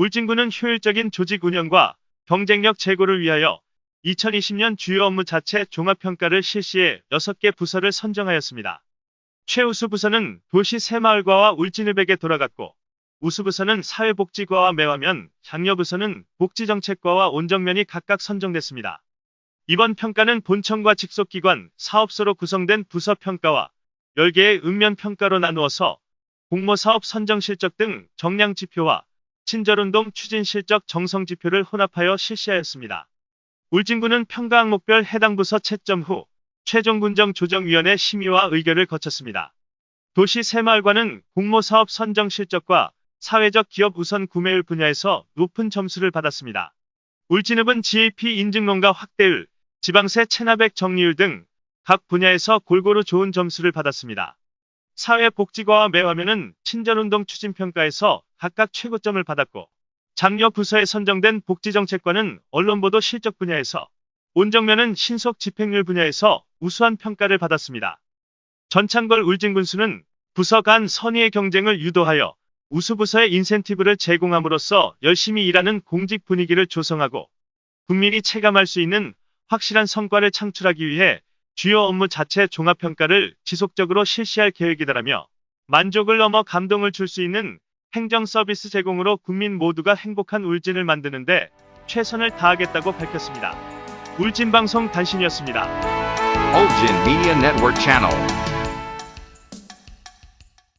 울진군은 효율적인 조직 운영과 경쟁력 제고를 위하여 2020년 주요 업무 자체 종합평가를 실시해 6개 부서를 선정하였습니다. 최우수 부서는 도시 새마을과와 울진읍에게 돌아갔고 우수 부서는 사회복지과와 매화면, 장려 부서는 복지정책과와 온정면이 각각 선정됐습니다. 이번 평가는 본청과 직속기관, 사업소로 구성된 부서 평가와 10개의 읍면 평가로 나누어서 공모사업 선정 실적 등 정량 지표와 친절운동 추진 실적 정성 지표를 혼합하여 실시하였습니다. 울진군은 평가 항목별 해당 부서 채점 후 최종 군정 조정위원회 심의와 의결을 거쳤습니다. 도시 새마을과는 공모사업 선정 실적과 사회적 기업 우선 구매율 분야에서 높은 점수를 받았습니다. 울진읍은 GAP 인증론가 확대율, 지방세 체납액 정리율 등 각 분야에서 골고루 좋은 점수를 받았습니다. 사회복지과와 매화면은 친절운동 추진평가에서 각각 최고점을 받았고 장려 부서에 선정된 복지정책과는 언론보도 실적 분야에서 온정면은 신속 집행률 분야에서 우수한 평가를 받았습니다. 전창걸 울진군수는 부서 간 선의의 경쟁을 유도하여 우수부서에 인센티브를 제공함으로써 열심히 일하는 공직 분위기를 조성하고 국민이 체감할 수 있는 확실한 성과를 창출하기 위해 주요 업무 자체 종합평가를 지속적으로 실시할 계획이다라며 만족을 넘어 감동을 줄 수 있는 행정 서비스 제공으로 국민 모두가 행복한 울진을 만드는데 최선을 다하겠다고 밝혔습니다. 울진방송 단신이었습니다. Ulgin Media Network Channel.